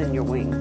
in your wings.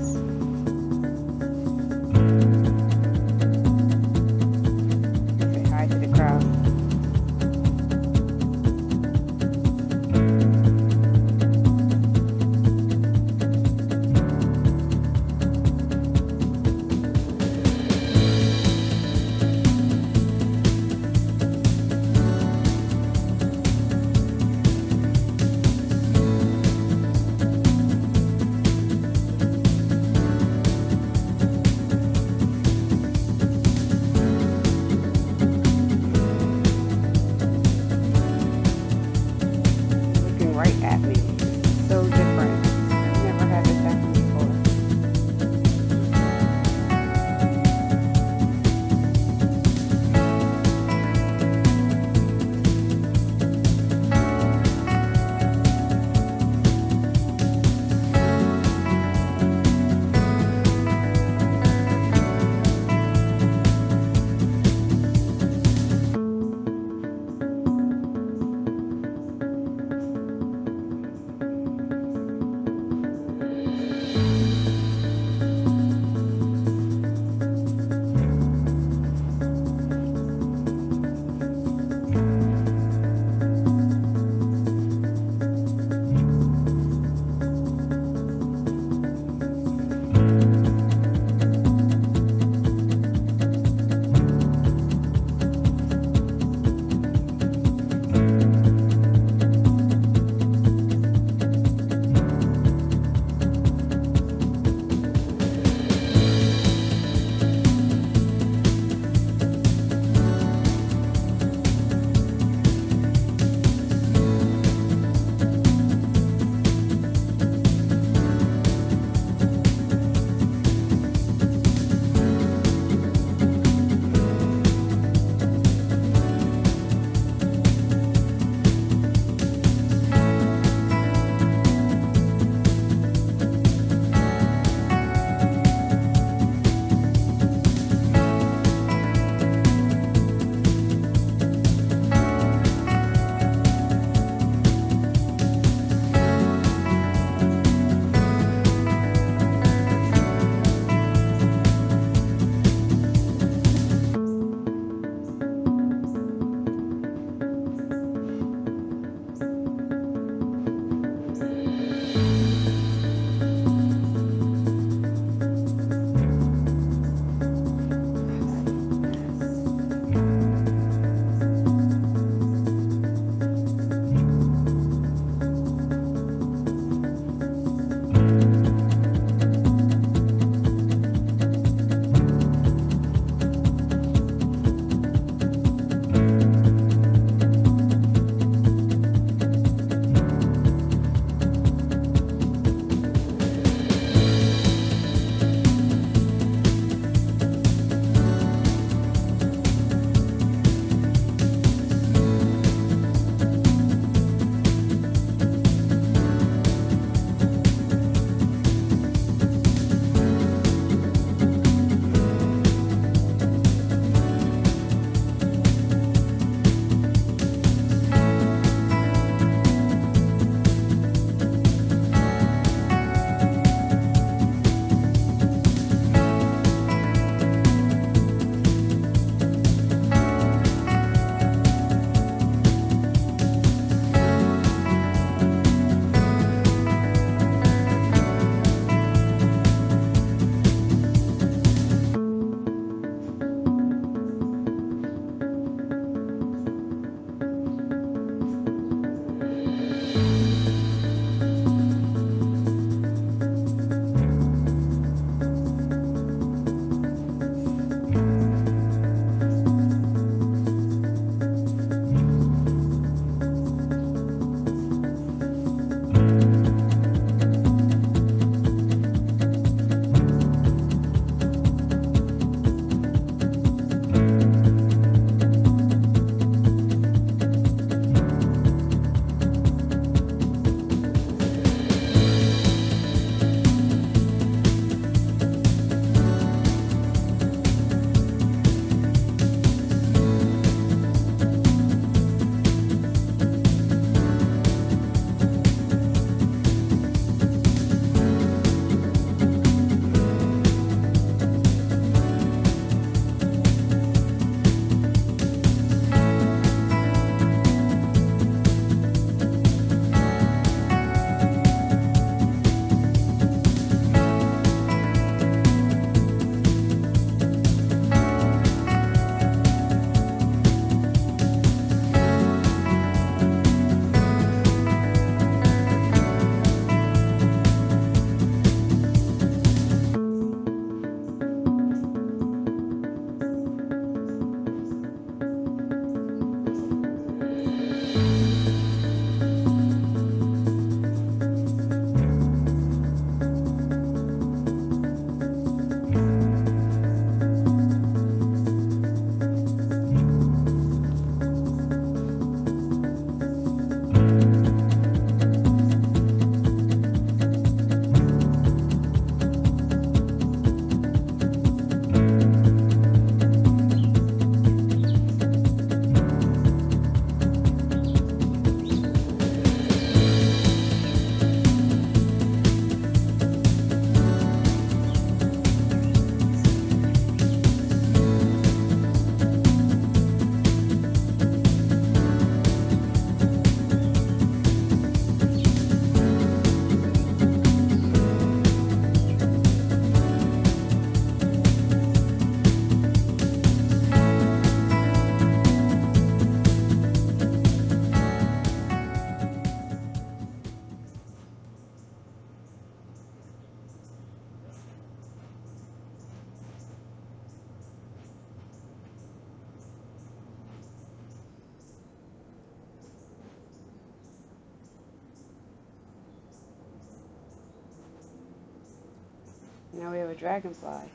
Dragonfly.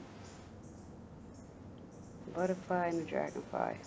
Butterfly and a dragonfly.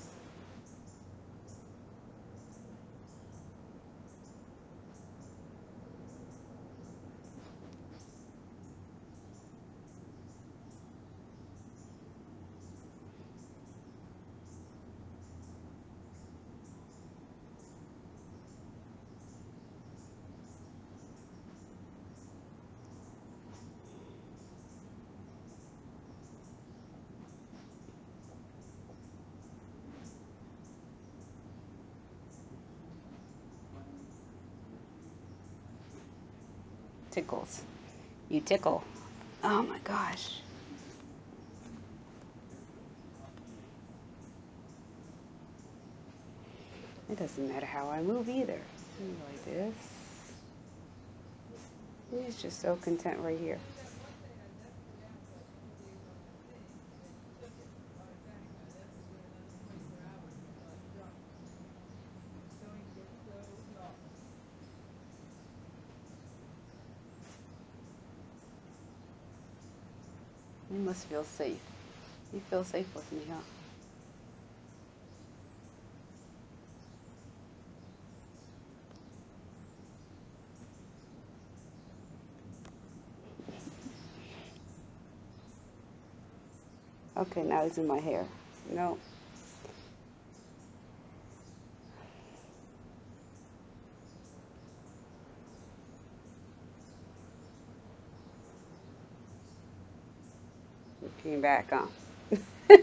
Tickles. You tickle. Oh my gosh. It doesn't matter how I move either. Like this. He's just so content right here. You feel safe. You feel safe with me, huh? Okay, now he's in my hair. No. Came back, huh?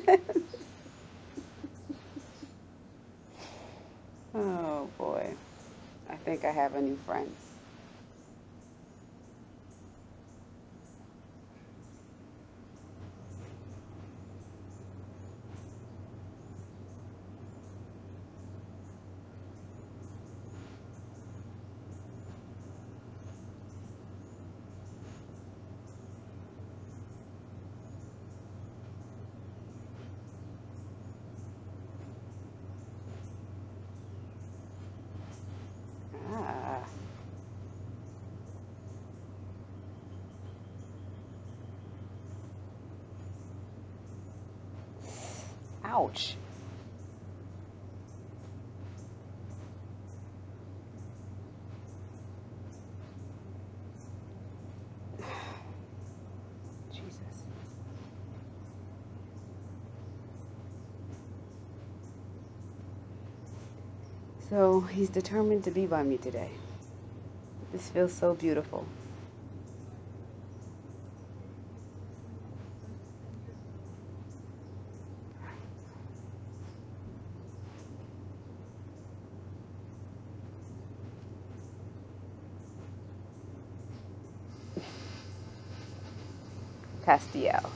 oh boy. I think I have a new friend. Ah. Ouch. Jesus. So he's determined to be by me today. This feels so beautiful. Castiel.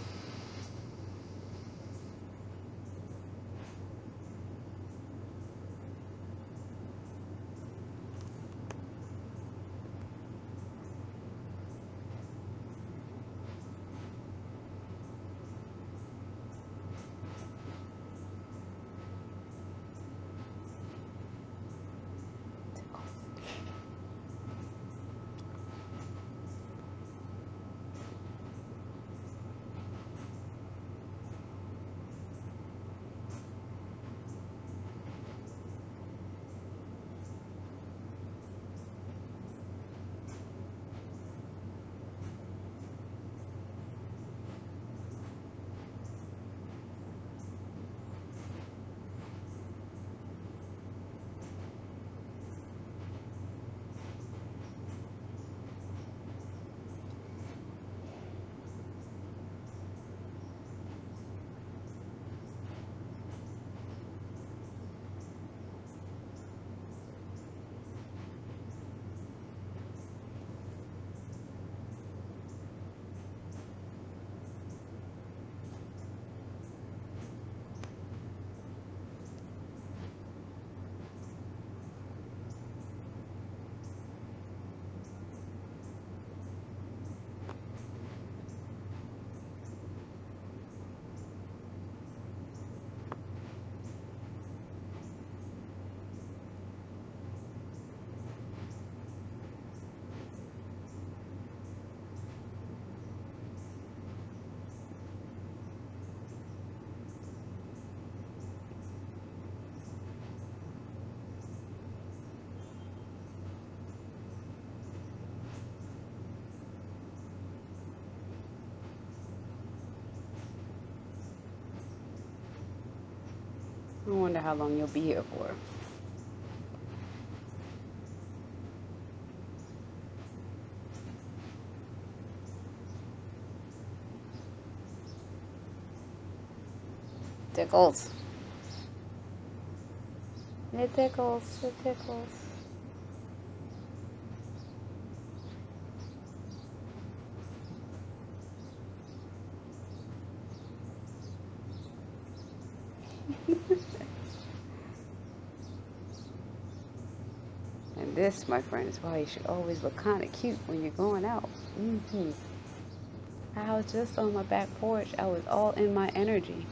Wonder how long you'll be here for. Tickles. It tickles. It tickles. and this, my friend, is why you should always look kind of cute when you're going out. Mm-hmm. I was just on my back porch. I was all in my energy.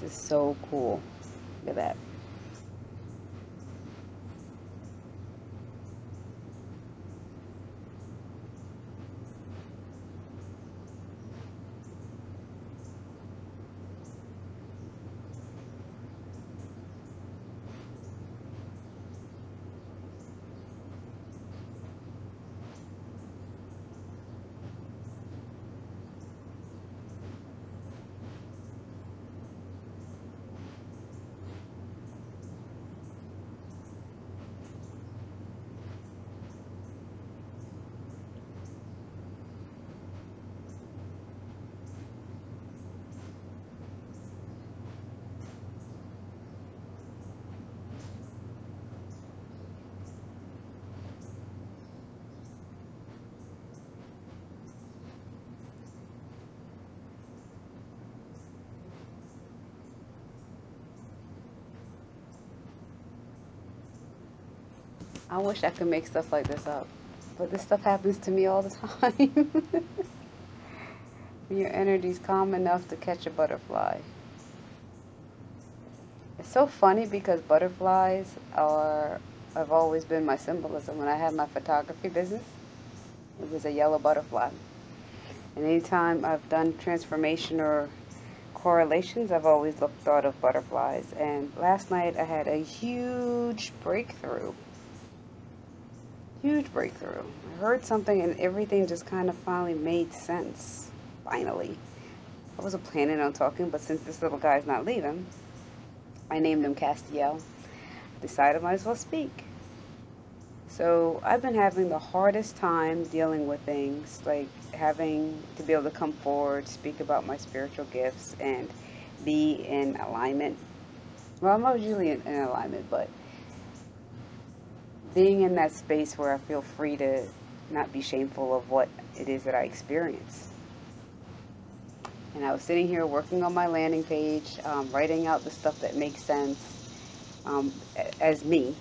This is so cool. Look at that. I wish I could make stuff like this up. But this stuff happens to me all the time. Your energy's calm enough to catch a butterfly. It's so funny because butterflies are have always been my symbolism. When I had my photography business, it was a yellow butterfly. And anytime I've done transformation or correlations, I've always looked thought of butterflies. And last night I had a huge breakthrough Huge breakthrough. I heard something and everything just kind of finally made sense. Finally. I wasn't planning on talking, but since this little guy's not leaving, I named him Castiel. Decided I might as well speak. So I've been having the hardest time dealing with things, like having to be able to come forward, speak about my spiritual gifts, and be in alignment. Well, I'm usually in, in alignment, but being in that space where I feel free to not be shameful of what it is that I experience. And I was sitting here working on my landing page, um, writing out the stuff that makes sense um, as me.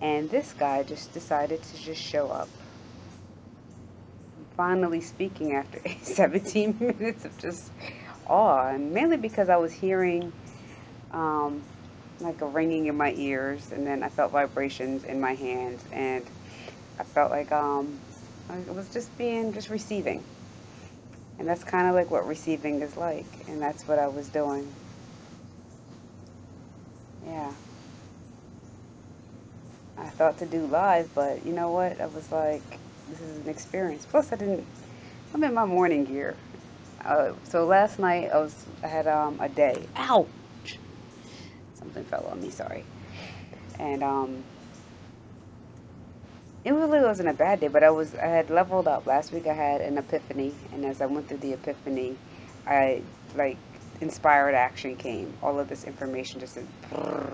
And this guy just decided to just show up. finally speaking after 17 minutes of just awe, and mainly because I was hearing um, like a ringing in my ears, and then I felt vibrations in my hands, and I felt like um, I was just being, just receiving. And that's kind of like what receiving is like, and that's what I was doing. Yeah. I thought to do live, but you know what? I was like, this is an experience. Plus, I didn't, I'm in my morning gear. Uh, so last night I was, I had um, a day. Ow! Something fell on me, sorry. And um, it really wasn't a bad day, but I was I had leveled up. Last week I had an epiphany, and as I went through the epiphany, I like inspired action came. All of this information just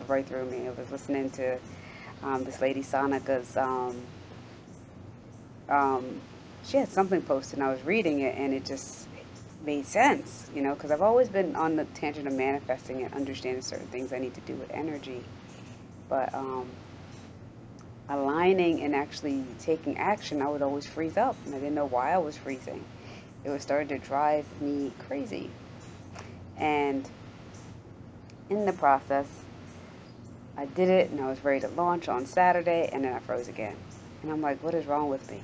right through me. I was listening to um, this lady Sonica's. Um, um, she had something posted, and I was reading it, and it just made sense, you know, because I've always been on the tangent of manifesting and understanding certain things I need to do with energy. But um, aligning and actually taking action, I would always freeze up. And I didn't know why I was freezing. It was starting to drive me crazy. And in the process, I did it and I was ready to launch on Saturday and then I froze again. And I'm like, what is wrong with me?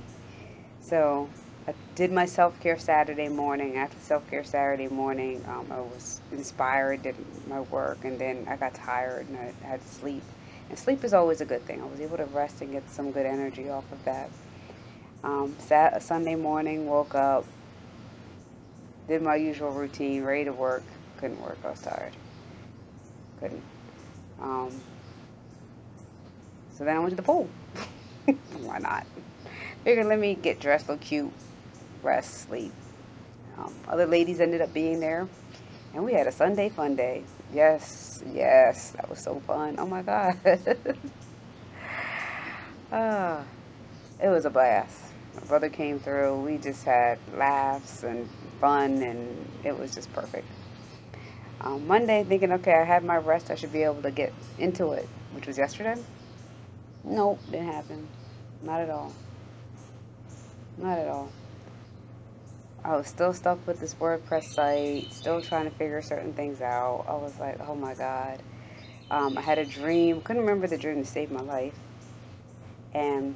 So I did my self care Saturday morning. After self care Saturday morning, um, I was inspired, did my work, and then I got tired and I had to sleep. And sleep is always a good thing. I was able to rest and get some good energy off of that. Um, sat Sunday morning, woke up, did my usual routine, ready to work. Couldn't work. I was tired. Couldn't. Um, so then I went to the pool. Why not? Figured let me get dressed, look cute, rest, sleep. Um, other ladies ended up being there, and we had a Sunday fun day. Yes, yes, that was so fun. Oh my God. ah, it was a blast. My brother came through. We just had laughs and fun, and it was just perfect. Um, Monday, thinking, okay, I had my rest. I should be able to get into it, which was yesterday. Nope, didn't happen. Not at all. Not at all. I was still stuck with this WordPress site, still trying to figure certain things out. I was like, oh my God. Um, I had a dream, couldn't remember the dream to save my life. And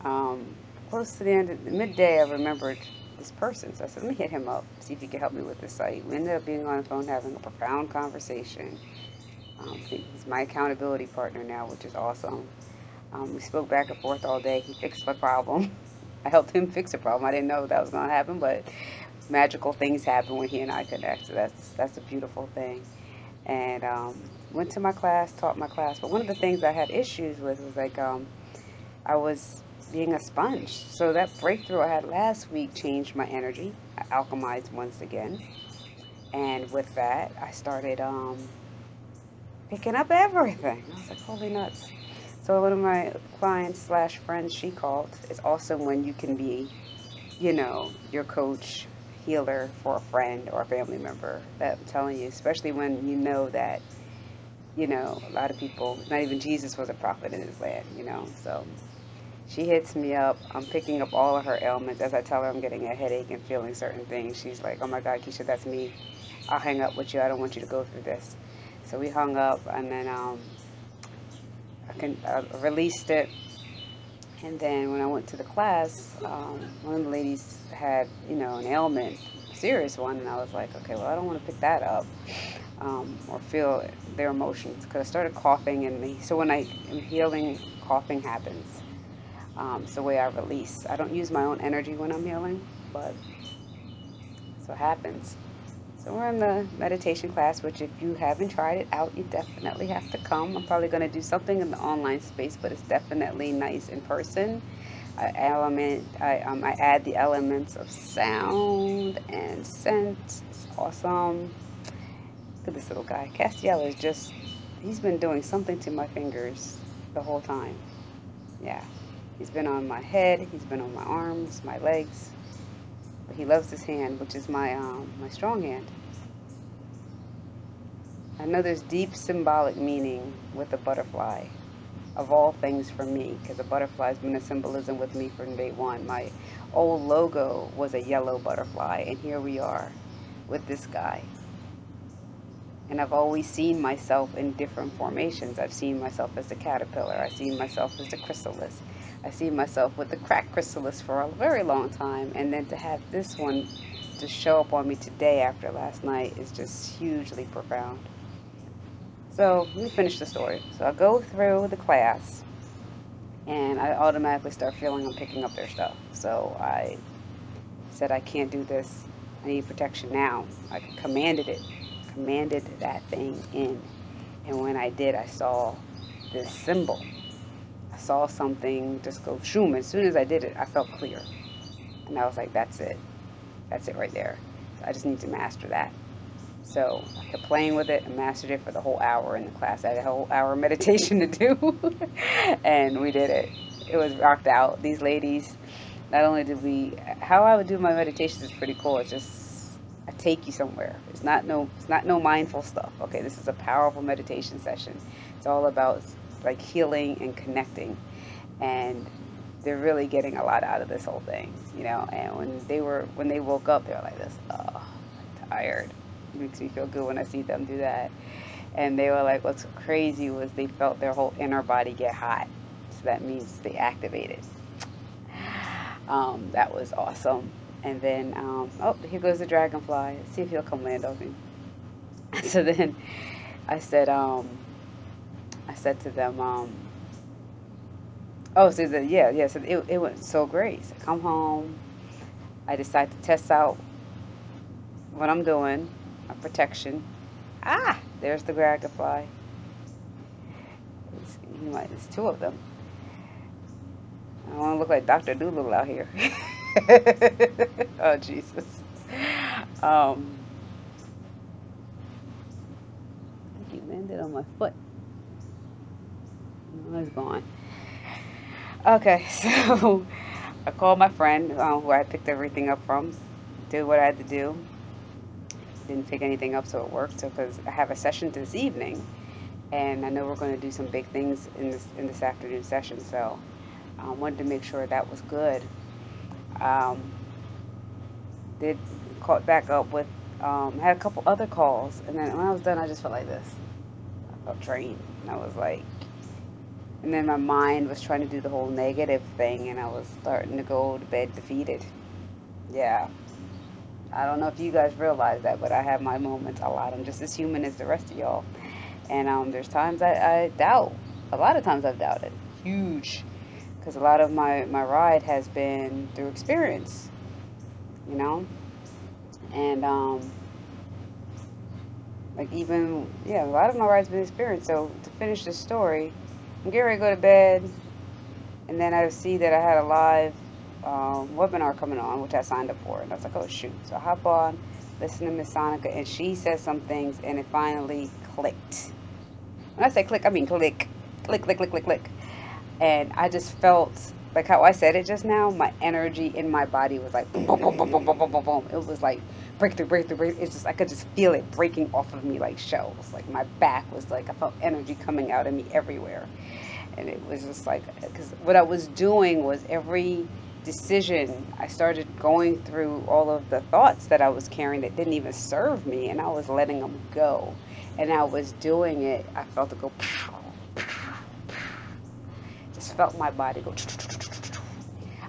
um, close to the end of the midday, I remembered this person. So I said, let me hit him up, see if he can help me with this site. We ended up being on the phone having a profound conversation. Um, he's my accountability partner now, which is awesome. Um, we spoke back and forth all day. He fixed my problem. I helped him fix a problem. I didn't know that was going to happen, but magical things happen when he and I connect. So that's that's a beautiful thing. And um, went to my class, taught my class. But one of the things I had issues with was like um, I was being a sponge. So that breakthrough I had last week changed my energy. I alchemized once again. And with that, I started um, picking up everything. I was like, holy nuts. So one of my clients slash friends, she called. It's awesome when you can be, you know, your coach, healer for a friend or a family member. That I'm telling you, especially when you know that, you know, a lot of people, not even Jesus was a prophet in his land, you know. So she hits me up. I'm picking up all of her ailments. As I tell her I'm getting a headache and feeling certain things, she's like, oh my God, Keisha, that's me. I'll hang up with you. I don't want you to go through this. So we hung up, and then um, I can I released it. And then when I went to the class, um, one of the ladies had, you know, an ailment, serious one, and I was like, okay, well, I don't want to pick that up um, or feel their emotions because I started coughing, and so when I am healing, coughing happens. Um, it's the way I release. I don't use my own energy when I'm healing, but so it happens. So we're in the meditation class, which if you haven't tried it out, you definitely have to come. I'm probably going to do something in the online space, but it's definitely nice in person. I element, I, um, I add the elements of sound and scent. It's awesome. Look at this little guy. Castiel is just, he's been doing something to my fingers the whole time. Yeah. He's been on my head. He's been on my arms, my legs. He loves this hand, which is my um, my strong hand. I know there's deep symbolic meaning with the butterfly, of all things for me, because the butterfly's been a symbolism with me from day one. My old logo was a yellow butterfly, and here we are with this guy. And I've always seen myself in different formations. I've seen myself as a caterpillar. I've seen myself as a chrysalis. I see myself with the crack chrysalis for a very long time, and then to have this one to show up on me today after last night is just hugely profound. So let me finish the story. So I go through the class, and I automatically start feeling I'm picking up their stuff. So I said, I can't do this. I need protection now. I commanded it, commanded that thing in. And when I did, I saw this symbol saw something just go shoom. As soon as I did it, I felt clear. And I was like, that's it. That's it right there. So I just need to master that. So I kept playing with it and mastered it for the whole hour in the class. I had a whole hour meditation to do. and we did it. It was rocked out. These ladies, not only did we, how I would do my meditations is pretty cool. It's just, I take you somewhere. It's not no, it's not no mindful stuff. Okay, this is a powerful meditation session It's all about like healing and connecting. And they're really getting a lot out of this whole thing, you know. And when they were when they woke up, they were like this, oh, I'm tired. It makes me feel good when I see them do that. And they were like, what's crazy was they felt their whole inner body get hot. So that means they activated. Um, that was awesome. And then, um, oh, here goes the dragonfly. Let's see if he'll come land on me. so then I said, um, I said to them, um, oh, so the, yeah, yeah, so it, it went so great. So I come home. I decide to test out what I'm doing, my protection. Ah, there's the dragonfly. There's two of them. I want to look like Dr. Dolittle out here. oh, Jesus. Um, I think he landed on my foot. It's gone. Okay, so I called my friend uh, who I picked everything up from, did what I had to do. Didn't pick anything up, so it worked. So, because I have a session this evening, and I know we're going to do some big things in this in this afternoon session. So, I uh, wanted to make sure that was good. Um, did caught back up with um, had a couple other calls, and then when I was done, I just felt like this. I felt drained, and I was like, and then my mind was trying to do the whole negative thing, and I was starting to go to bed defeated. Yeah. I don't know if you guys realize that, but I have my moments a lot. I'm just as human as the rest of y'all. And um, there's times I, I doubt. A lot of times I've doubted. Huge because a lot of my, my ride has been through experience, you know? And, um, like even, yeah, a lot of my ride's been experience. So to finish the story, I'm getting ready to go to bed. And then I see that I had a live um, webinar coming on, which I signed up for. And I was like, oh, shoot. So I hop on, listen to Miss Sonica, and she says some things, and it finally clicked. When I say click, I mean click. Click, click, click, click, click. And I just felt, like how I said it just now, my energy in my body was like boom, boom, boom, boom, boom, boom, boom, boom. It was like breakthrough, breakthrough, breakthrough. It's just I could just feel it breaking off of me like shells. Like my back was like I felt energy coming out of me everywhere, and it was just like because what I was doing was every decision I started going through all of the thoughts that I was carrying that didn't even serve me, and I was letting them go, and I was doing it. I felt it go. Just felt my body go.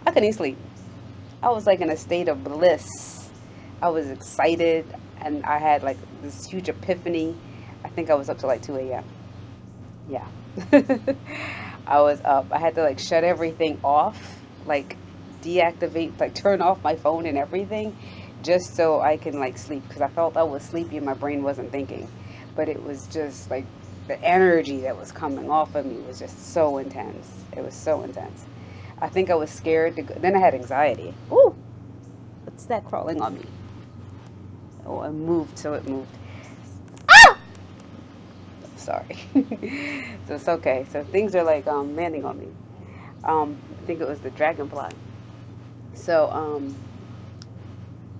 I couldn't sleep. I was like in a state of bliss. I was excited and I had like this huge epiphany. I think I was up to like 2 a.m. Yeah. I was up. I had to like shut everything off, like deactivate, like turn off my phone and everything just so I can like sleep because I felt I was sleepy and my brain wasn't thinking. But it was just like the energy that was coming off of me was just so intense. It was so intense. I think I was scared to go. Then I had anxiety. Ooh, what's that crawling on me? Oh, I moved, so it moved. Ah! Sorry. so it's okay. So things are like um, landing on me. Um, I think it was the dragonfly. So um,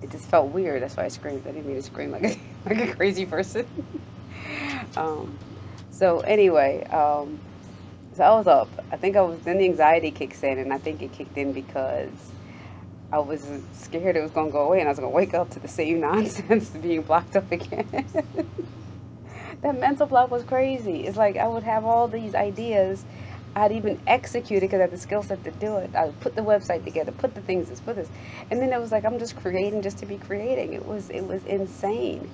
it just felt weird. That's why I screamed. I didn't mean to scream like a, like a crazy person. um, so anyway, um, so I was up. I think I was then the anxiety kicks in, and I think it kicked in because I was scared it was gonna go away, and I was gonna wake up to the same nonsense being blocked up again. that mental block was crazy. It's like I would have all these ideas. I'd even execute it because I had the skill set to do it. I would put the website together, put the things, this, put this, and then it was like I'm just creating just to be creating. It was it was insane,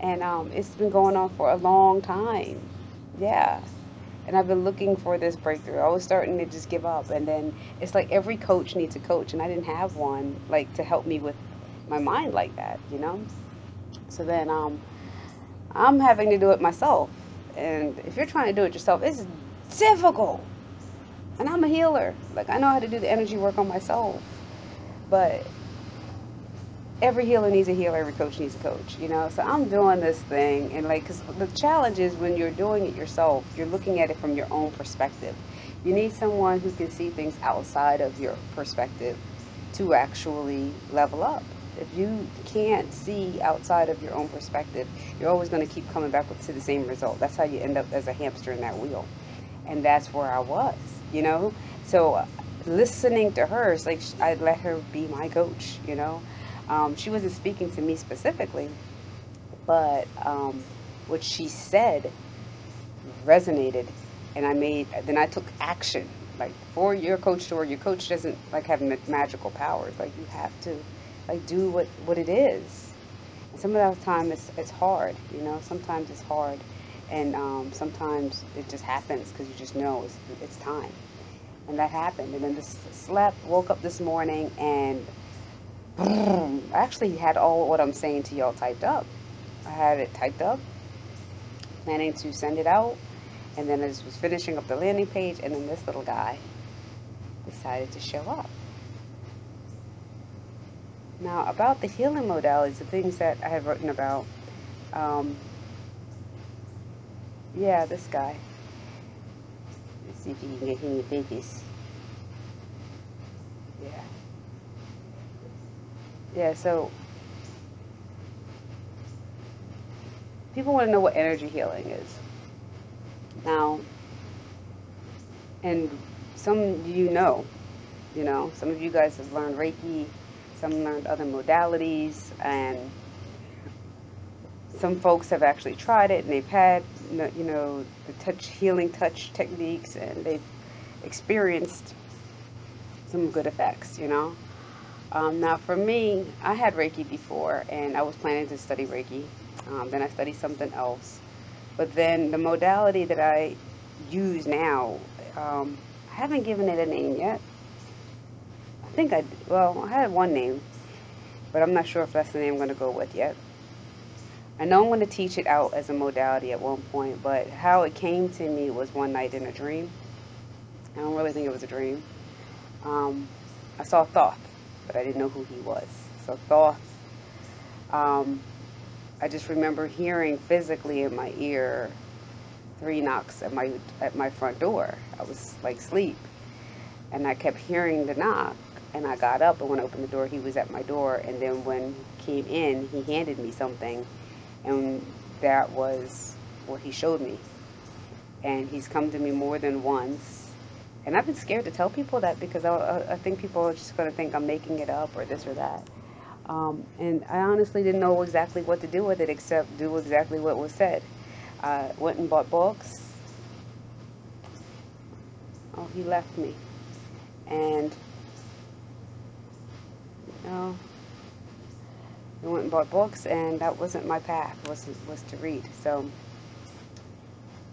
and um, it's been going on for a long time yeah and I've been looking for this breakthrough. I was starting to just give up, and then it's like every coach needs a coach, and I didn't have one like to help me with my mind like that, you know. So then um, I'm having to do it myself, and if you're trying to do it yourself, it's difficult. And I'm a healer, like I know how to do the energy work on myself, but every healer needs a healer, every coach needs a coach, you know. So I'm doing this thing, and like, cause the challenge is when you're doing it yourself, you're looking at it from your own perspective. You need someone who can see things outside of your perspective to actually level up. If you can't see outside of your own perspective, you're always going to keep coming back to the same result. That's how you end up as a hamster in that wheel. And that's where I was, you know? So listening to her, it's like I let her be my coach, you know? Um, she wasn't speaking to me specifically, but um, what she said resonated. And I made then I took action. Like for your coach or your coach doesn't like have magical powers. Like you have to like do what what it is. And some of the time it's it's hard you know? Sometimes it's hard. And um, sometimes it just happens because you just know it's, it's time. And that happened. And then this slept woke up this morning and I actually had all what I'm saying to y'all typed up I had it typed up planning to send it out and then I was finishing up the landing page, and then this little guy decided to show up. Now, about the healing modalities, the things that I have written about, um, yeah, this guy. Let's see if you can get in focus. Yeah. Yeah, so people want to know what energy healing is. Now, and some you know, you know, some of you guys have learned Reiki, some learned other modalities, and some folks have actually tried it and they've had, you know, the touch healing touch techniques and they've experienced some good effects, you know. Um, now, for me, I had Reiki before and I was planning to study Reiki. Um, then I studied something else. But then the modality that I use now, um, I haven't given it a name yet. I think I, well, I had one name, but I'm not sure if that's the name I'm going to go with yet. I know I'm going to teach it out as a modality at one point, but how it came to me was one night in a dream. I don't really think it was a dream. Um, I saw Thoth, but I didn't know who he was. So Thoth um, I just remember hearing physically in my ear three knocks at my at my front door. I was like sleep, and I kept hearing the knock. And I got up and when I opened the door, he was at my door. And then when he came in, he handed me something, and that was what he showed me. And he's come to me more than once. And I've been scared to tell people that because I, I think people are just going to think I'm making it up or this or that. Um, and I honestly didn't know exactly what to do with it except do exactly what was said. I went and bought books. Oh, he left me. And, you know, I went and bought books, and that wasn't my path, was, was to read. So,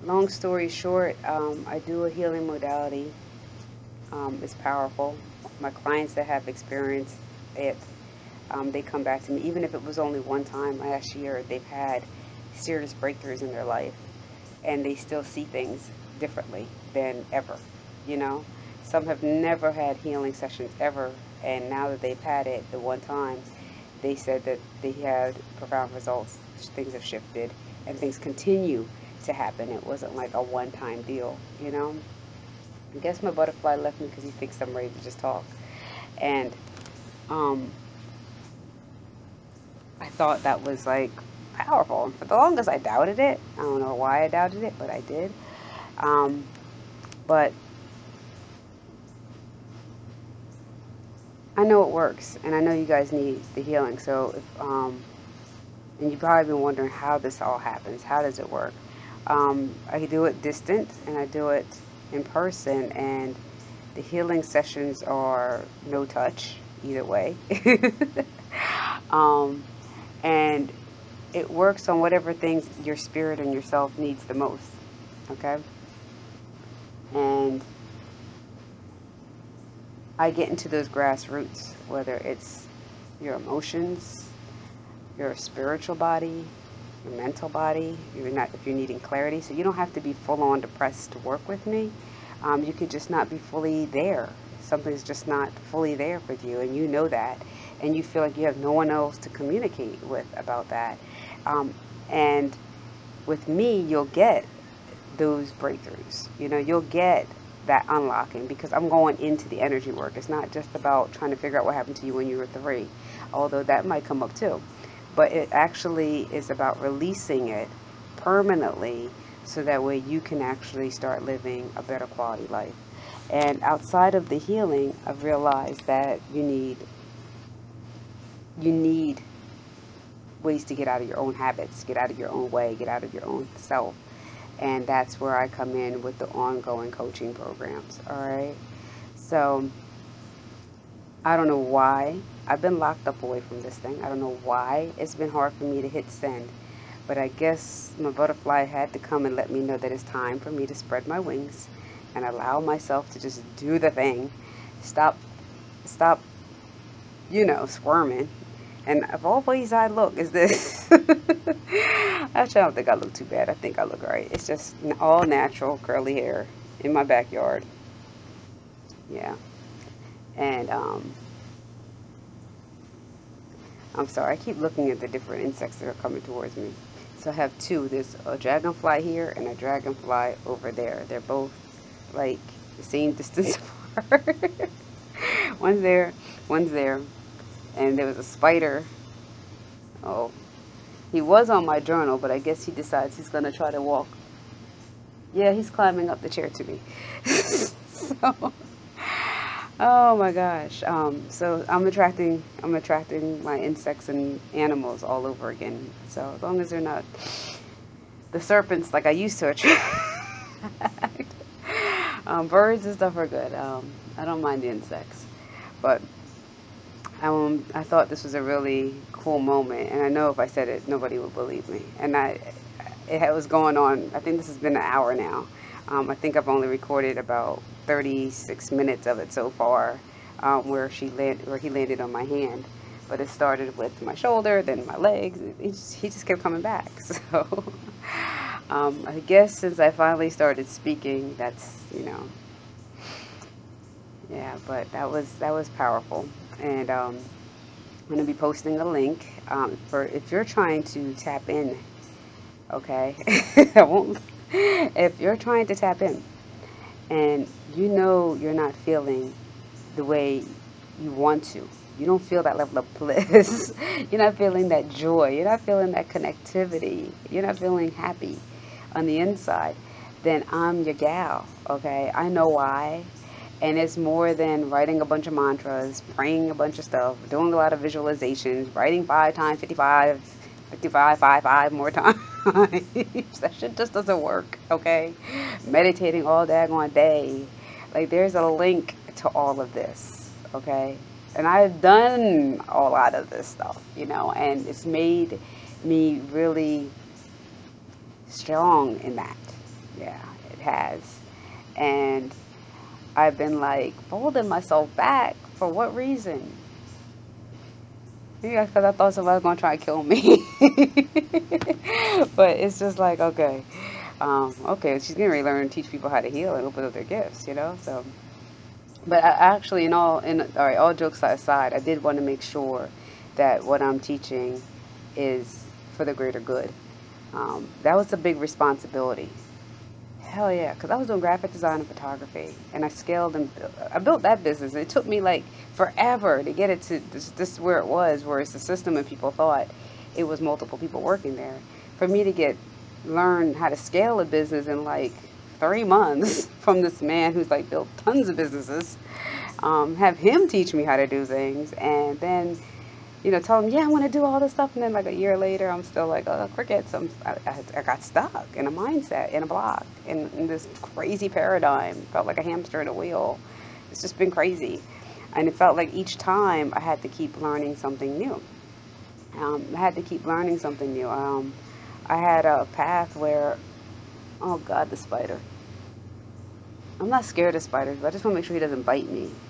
long story short, um, I do a healing modality. Um, it's powerful. My clients that have experienced it um, they come back to me. Even if it was only one time last year, they've had serious breakthroughs in their life and they still see things differently than ever, you know? Some have never had healing sessions ever, and now that they've had it the one time, they said that they had profound results. Things have shifted, and things continue to happen. It wasn't like a one time deal, you know? I guess my butterfly left me because he thinks I'm ready to just talk. And, um, I thought that was like powerful. For the longest, I doubted it. I don't know why I doubted it, but I did. Um, but I know it works, and I know you guys need the healing. So, if, um, and you've probably been wondering how this all happens. How does it work? Um, I do it distant, and I do it in person, and the healing sessions are no touch either way. um, and it works on whatever things your spirit and yourself needs the most. Okay? And I get into those grassroots, whether it's your emotions, your spiritual body, your mental body, you're not if you're needing clarity. So you don't have to be full on depressed to work with me. Um, you could just not be fully there. Something's just not fully there for you, and you know that and you feel like you have no one else to communicate with about that. Um, and with me, you'll get those breakthroughs. You know, you'll get that unlocking because I'm going into the energy work. It's not just about trying to figure out what happened to you when you were three. although that might come up too. But it actually is about releasing it permanently so that way you can actually start living a better quality life. And outside of the healing, I've realized that you need you need ways to get out of your own habits, get out of your own way, get out of your own self. And that's where I come in with the ongoing coaching programs. All right. So I don't know why I've been locked up away from this thing. I don't know why it's been hard for me to hit send. But I guess my butterfly had to come and let me know that it's time for me to spread my wings and allow myself to just do the thing. Stop, stop, you know, squirming. And of all ways I look, is this. Actually, I don't think I look too bad. I think I look right. It's just all natural curly hair in my backyard. Yeah. And, um, I'm sorry, I keep looking at the different insects that are coming towards me. So I have two. There's a dragonfly here and a dragonfly over there. They're both like the same distance apart. one's there, one's there. And there was a spider. Oh, he was on my journal, but I guess he decides he's going to try to walk. Yeah, he's climbing up the chair to me. so Oh my gosh. Um, so I'm attracting I'm attracting my insects and animals all over again. So as long as they're not the serpents like I used to attract. um, birds and stuff are good. Um, I don't mind the insects, but um, I thought this was a really cool moment, and I know if I said it, nobody would believe me. And I, it was going on. I think this has been an hour now. Um, I think I've only recorded about 36 minutes of it so far, um, where she land, where he landed on my hand. But it started with my shoulder, then my legs. He just, he just kept coming back. So um, I guess since I finally started speaking, that's you know, yeah. But that was that was powerful, and um, I'm gonna be posting a link um, for if you're trying to tap in. Okay, I won't. If you're trying to tap in, and you know you're not feeling the way you want to. You don't feel that level of bliss. you're not feeling that joy. You're not feeling that connectivity. You're not feeling happy on the inside. Then I'm your gal, okay? I know why. And it's more than writing a bunch of mantras, praying a bunch of stuff, doing a lot of visualizations, writing five times 55, 55, 5, 5 more times. that shit just doesn't work, okay? Meditating all day, daggone day. Like, there's a link to all of this, okay? And I've done a lot of this stuff, you know, and it's made me really strong in that. Yeah, it has. And I've been like folding myself back for what reason? Yeah, because I thought somebody was going to try to kill me. but it's just like, okay, um, okay, she's going to learn teach people how to heal and open up their gifts, you know? So, but I actually, in all, in, all right, all jokes aside, I did want to make sure that what I'm teaching is for the greater good. Um, that was a big responsibility Hell yeah, because I was doing graphic design and photography, and I scaled and I built that business. It took me like forever to get it to this, this where it was, where it's the system and people thought it was multiple people working there. For me to get learn how to scale a business in like three months from this man who's like built tons of businesses, um, have him teach me how to do things, and then you know, tell them, yeah, I want to do all this stuff. And then like a year later, I'm still like, oh, crickets. I'm, I, I got stuck in a mindset, in a block, in, in this crazy paradigm. Felt like a hamster in a wheel. It's just been crazy. And it felt like each time I had to keep learning something new. Um, I had to keep learning something new. Um, I had a path where, oh God, the spider. I'm not scared of spiders, but I just want to make sure he doesn't bite me.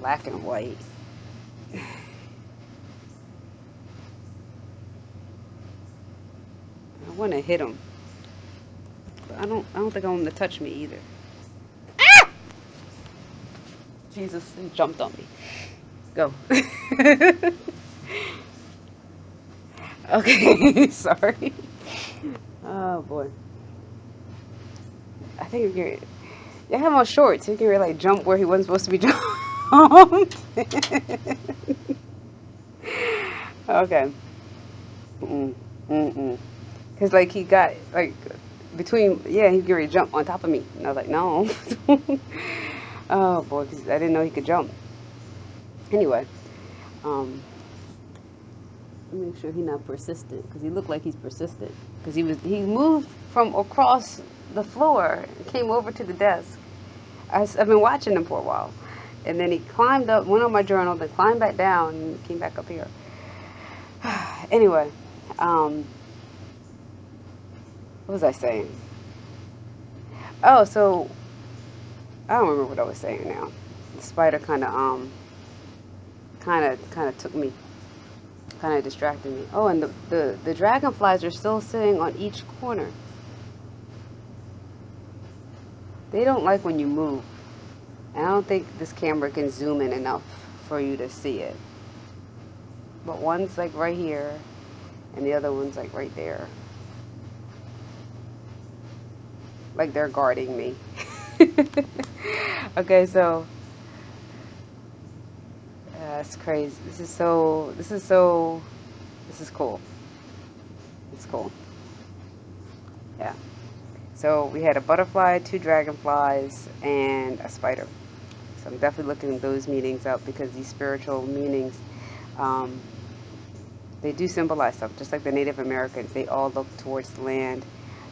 Black and white. I want to hit him. But I don't I don't think I want him to touch me either. Ah! Jesus, he jumped on me. Go. okay, sorry. Oh boy. I think you're Yeah, I have on shorts. He can really like jump where he wasn't supposed to be okay. Mm mm mm. Cause like he got like between yeah he can really jump on top of me and I was like no. oh boy, cause I didn't know he could jump. Anyway, um, make sure he's not persistent because he looked like he's persistent because he was he moved from across the floor came over to the desk. I, have been watching him for a while, and then he climbed up, went on my journal, then climbed back down and came back up here. anyway, um, what was I saying? Oh, so I don't remember what I was saying now. The spider kind of um kind of kind of took me kind of distracted me. Oh, and the, the, the dragonflies are still sitting on each corner. They don't like when you move. I don't think this camera can zoom in enough for you to see it. But one's like right here, and the other one's like right there. Like they're guarding me. okay, so that's crazy. This is so, this is so, this is cool. It's cool. Yeah. So we had a butterfly, two dragonflies, and a spider. So I'm definitely looking those meanings up because these spiritual meanings, um, they do symbolize stuff. Just like the Native Americans, they all look towards the land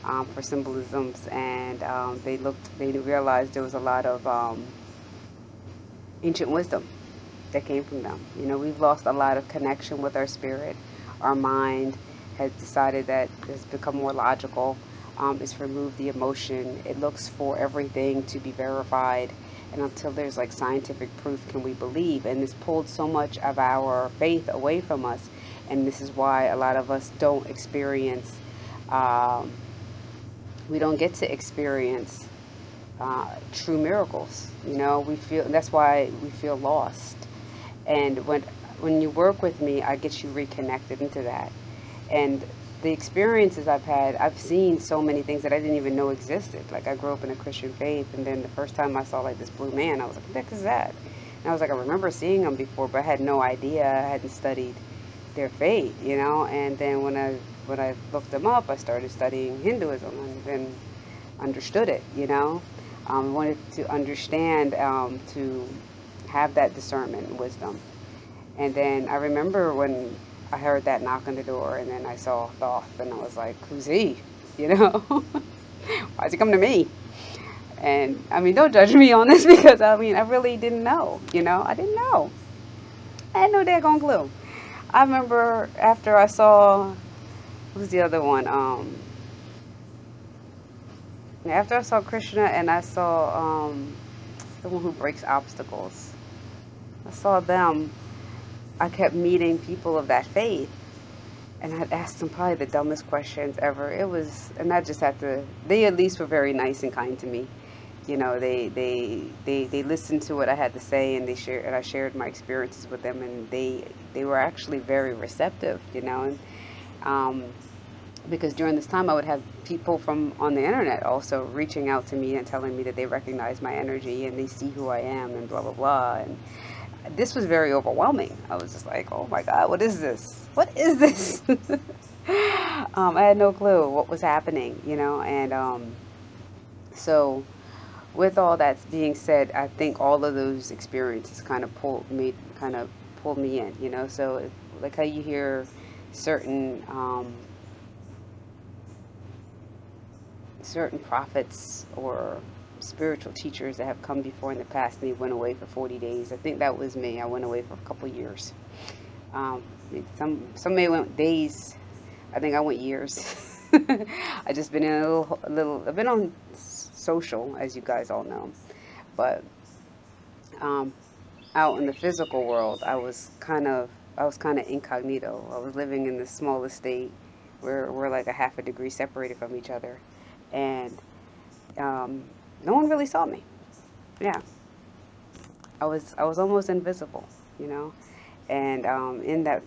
um, for symbolisms, and um, they looked, they realized there was a lot of um, ancient wisdom that came from them. You know, we've lost a lot of connection with our spirit. Our mind has decided that it's become more logical. Um, it's removed the emotion. It looks for everything to be verified. And until there's like scientific proof, can we believe? And it's pulled so much of our faith away from us. And this is why a lot of us don't experience, um, we don't get to experience uh, true miracles. You know, we feel that's why we feel lost. And when when you work with me, I get you reconnected into that. And the experiences I've had, I've seen so many things that I didn't even know existed. Like I grew up in a Christian faith, and then the first time I saw like this blue man, I was like, "What the heck is that?" And I was like, I remember seeing them before, but I had no idea. I hadn't studied their faith, you know. And then when I when I looked them up, I started studying Hinduism, and then understood it, you know. Um, wanted to understand um, to have that discernment and wisdom. And then I remember when I heard that knock on the door, and then I saw Thoth, and I was like, "Who's he? You know, why's he come to me?" And I mean, don't judge me on this because I mean, I really didn't know. You know, I didn't know. I had no daggone clue. I remember after I saw, who's the other one? Um, after I saw Krishna and I saw um, the one who breaks obstacles. I saw them, I kept meeting people of that faith. And I'd ask them probably the dumbest questions ever. It was, and I just had to, they at least were very nice and kind to me. You know, they, they, they, they listened to what I had to say and they shared, and I shared my experiences with them and they, they were actually very receptive, you know, and, um, because during this time I would have people from on the internet also reaching out to me and telling me that they recognize my energy and they see who I am and blah blah blah and this was very overwhelming. I was just like, oh my God, what is this? What is this? um, I had no clue what was happening, you know, and um, so with all that being said, I think all of those experiences kind of pulled me, kind of pulled me in, you know. So like how you hear certain um, certain prophets or spiritual teachers that have come before in the past and they went away for 40 days. I think that was me. I went away for a couple years. Um, some some may went days. I think I went years. I just been in a little, a little. I've been on social, as you guys all know, but um, out in the physical world, I was kind of I was kind of incognito. I was living in the smallest state where we're like a half a degree separated from each other, and um, no one really saw me. Yeah. I was I was almost invisible, you know, and um, in that,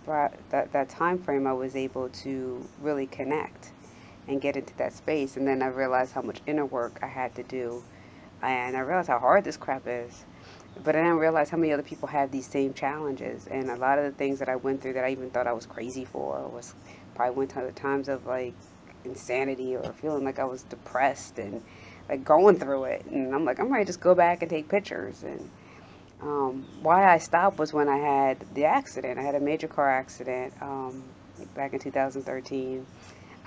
that that time frame, I was able to really connect and get into that space. And then I realized how much inner work I had to do and I realized how hard this crap is. But I didn't realize how many other people have these same challenges, and a lot of the things that I went through that I even thought I was crazy for was probably went to the times of like insanity or feeling like I was depressed and like going through it. And I'm like, I'm to just go back and take pictures. And um, why I stopped was when I had the accident. I had a major car accident um, back in 2013.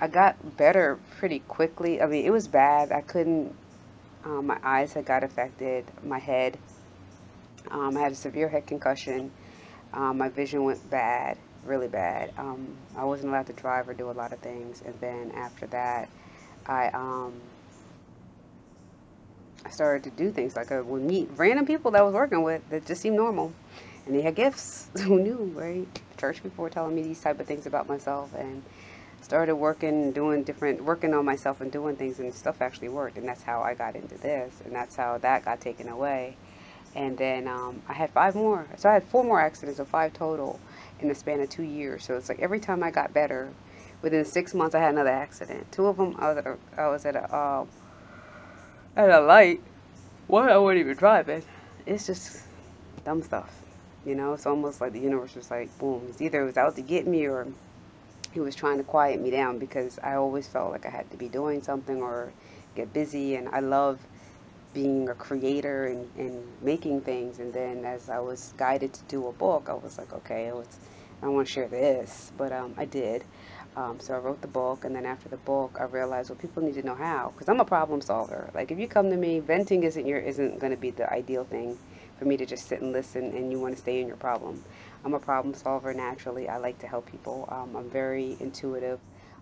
I got better pretty quickly. I mean, it was bad. I couldn't. Um, my eyes had got affected. My head. Um, I had a severe head concussion. Um, my vision went bad really bad. Um, I wasn't allowed to drive or do a lot of things, and then after that, I um, I started to do things like I would meet random people that I was working with that just seemed normal, and they had gifts. Who knew, right? Church people were telling me these type of things about myself, and started working, doing different, working on myself and doing things, and stuff actually worked, and that's how I got into this, and that's how that got taken away. And then um, I had five more. So I had four more accidents, so five total in the span of two years. So it's like every time I got better, within six months I had another accident. Two of them I was at a, I was at a, um, at a light. One I wasn't even driving. It's just dumb stuff, you know. It's almost like the universe was like, boom. It's either it was out to get me or he was trying to quiet me down because I always felt like I had to be doing something or get busy, and I love being a creator and, and making things. And then as I was guided to do a book, I was like, okay, was, I want to share this. But um, I did. Um, so I wrote the book, and then after the book, I realized, well, people need to know how, because I'm a problem solver. Like if you come to me, venting isn't your isn't going to be the ideal thing for me to just sit and listen, and you want to stay in your problem. I'm a problem solver naturally. I like to help people. Um, I'm very intuitive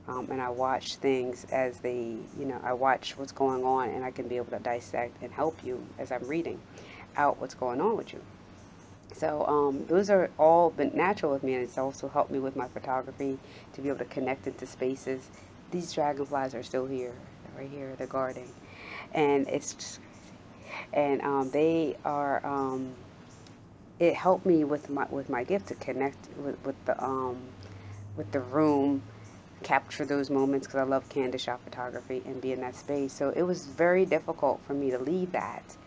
um, and I watch things as they, you know, I watch what's going on and I can be able to dissect and help you as I'm reading out what's going on with you. So um, those are all been natural with me and it's also helped me with my photography to be able to connect into spaces. These dragonflies are still here, right here, they're guarding. And it's just and um, they are um, it helped me with my with my gift to connect with, with the um, with the room capture those moments because I love candid shot photography and be in that space. So it was very difficult for me to leave that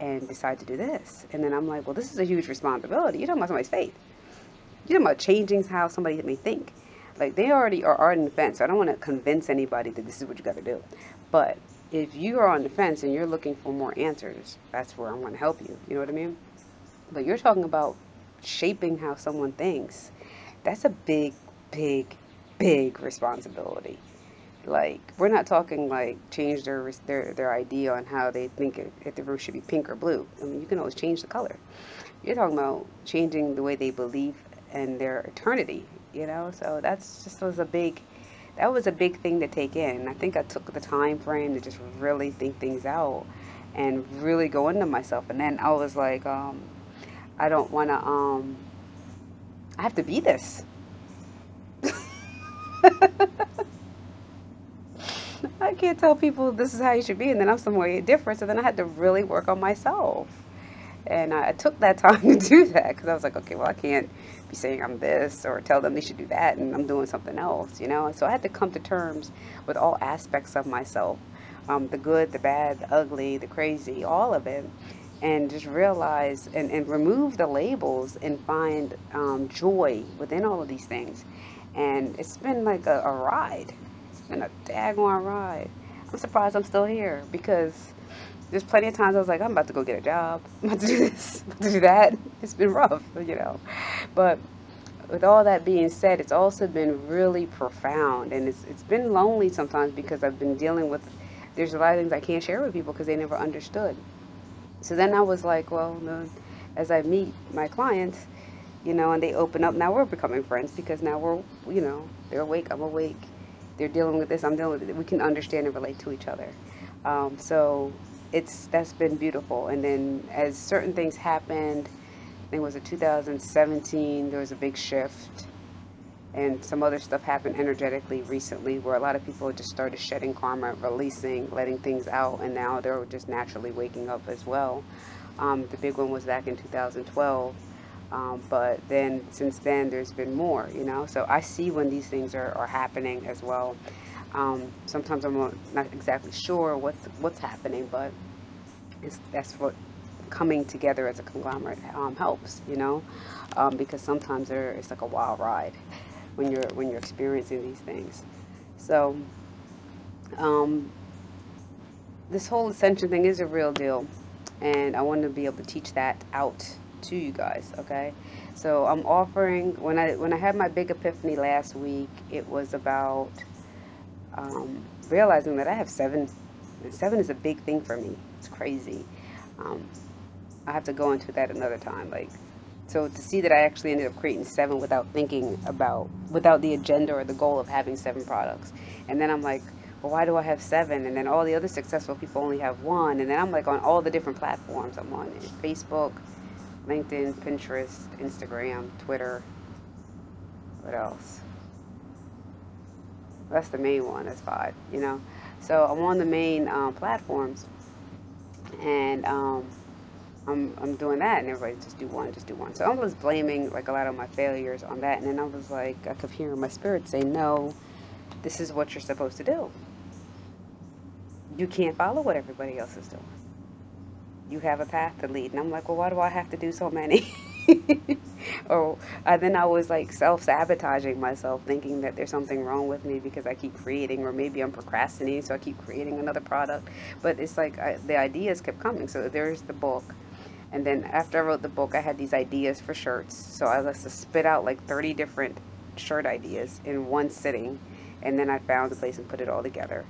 and decide to do this. And then I'm like, well, this is a huge responsibility. You're talking about somebody's faith. You're talking about changing how somebody may think. Like they already are on the fence. So I don't want to convince anybody that this is what you got to do. But if you are on the fence and you're looking for more answers, that's where I want to help you. You know what I mean? But you're talking about shaping how someone thinks. That's a big, big big responsibility. Like we're not talking like change their their their idea on how they think if the roof should be pink or blue. I mean, you can always change the color. You're talking about changing the way they believe and their eternity. You know, so that's just was a big that was a big thing to take in. I think I took the time frame to just really think things out and really go into myself. And then I was like, um, I don't want to. Um, I have to be this. I can't tell people this is how you should be, and then I'm somewhere different. So then I had to really work on myself. And I took that time to do that because I was like, okay, well, I can't be saying I'm this or tell them they should do that, and I'm doing something else, you know? So I had to come to terms with all aspects of myself um, the good, the bad, the ugly, the crazy, all of it. And just realize and, and remove the labels and find um, joy within all of these things and it's been like a, a ride. Been a daggone ride. I'm surprised I'm still here because there's plenty of times I was like, I'm about to go get a job. I'm about to do this, I'm about to do that. It's been rough, you know. But with all that being said, it's also been really profound, and it's it's been lonely sometimes because I've been dealing with. There's a lot of things I can't share with people because they never understood. So then I was like, well, as I meet my clients, you know, and they open up. Now we're becoming friends because now we're, you know, they're awake, I'm awake. They're dealing with this, I'm dealing with it. We can understand and relate to each other. Um, so it's that's been beautiful. And then as certain things happened, I think it was in 2017, there was a big shift. And some other stuff happened energetically recently where a lot of people just started shedding karma, releasing, letting things out, and now they're just naturally waking up as well. Um, the big one was back in 2012 um, but then since then, there's been more, you know. So I see when these things are, are happening as well. Um, sometimes I'm not exactly sure what's what's happening, but it's, that's what coming together as a conglomerate um, helps, you know, um, because sometimes there, it's like a wild ride when you're when you're experiencing these things. So um, this whole ascension thing is a real deal, and I want to be able to teach that out to you guys. Okay, so I'm offering when I when I had my big epiphany last week, it was about um, realizing that I have seven. Seven is a big thing for me. It's crazy. Um, I have to go into that another time. Like, so to see that I actually ended up creating seven without thinking about, without the agenda or the goal of having seven products, and then I'm like, well, why do I have seven? And then all the other successful people only have one. And then I'm like on all the different platforms. I'm on Facebook, LinkedIn, Pinterest, Instagram, Twitter. What else? That's the main one. That's five, you know. So I'm on the main um, platforms, and um, I'm I'm doing that, and everybody just do one, just do one. So I was blaming like a lot of my failures on that, and then I was like, I could hear my spirit say, no, this is what you're supposed to do. You can't follow what everybody else is doing. You have a path to lead, and I'm like, well, why do I have to do so many? or uh, then I was like self sabotaging myself, thinking that there's something wrong with me because I keep creating, or maybe I'm procrastinating, so I keep creating another product. But it's like I, the ideas kept coming. So there's the book. And then after I wrote the book, I had these ideas for shirts. So I was to spit out like 30 different shirt ideas in one sitting. And then I found a place and put it all together.